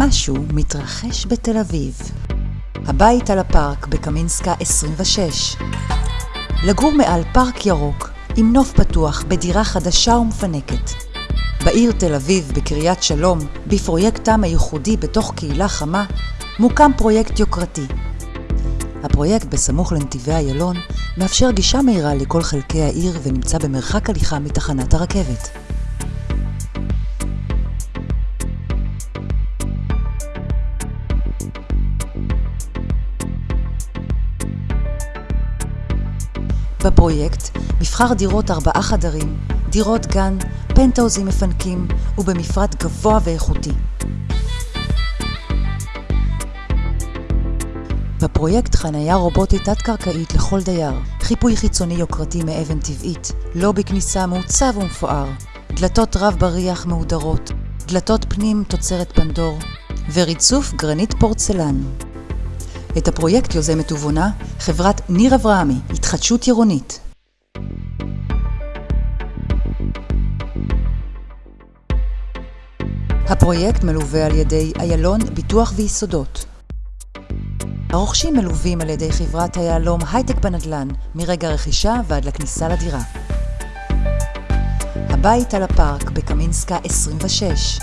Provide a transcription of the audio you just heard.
משהו מתרחש בתל אביב. הבית על הפארק בקמינסקה 26. לגור מעל פארק ירוק, עם נוף פתוח, בדירה חדשה ומפנקת. בעיר תל אביב, בקריית שלום, בפרויקטם הייחודי בתוך קהילה חמה, מוקם פרויקט יוקרתי. הפרויקט בסמוך לנתיבי איילון מאפשר גישה מהירה לכל חלקי העיר ונמצא במרחק הליכה מתחנת הרכבת. בפרויקט מבחר דירות ארבעה חדרים, דירות גן, פנטהאוזים מפנקים ובמפרט גבוה ואיכותי. בפרויקט חניה רובוטית תת-קרקעית לכל דייר, חיפוי חיצוני יוקרתי מאבן טבעית, לובי כניסה מעוצב ומפואר, דלתות רב בריח מהודרות, דלתות פנים תוצרת פנדור, וריצוף גרנית פורצלן. את הפרויקט יוזמת ובונה חברת ניר אברהמי, התחדשות עירונית. הפרויקט מלווה על ידי איילון ביטוח ויסודות. הרוכשים מלווים על ידי חברת היהלום הייטק בנדל"ן, מרגע הרכישה ועד לכניסה לדירה. הבית על הפארק בקמינסקה 26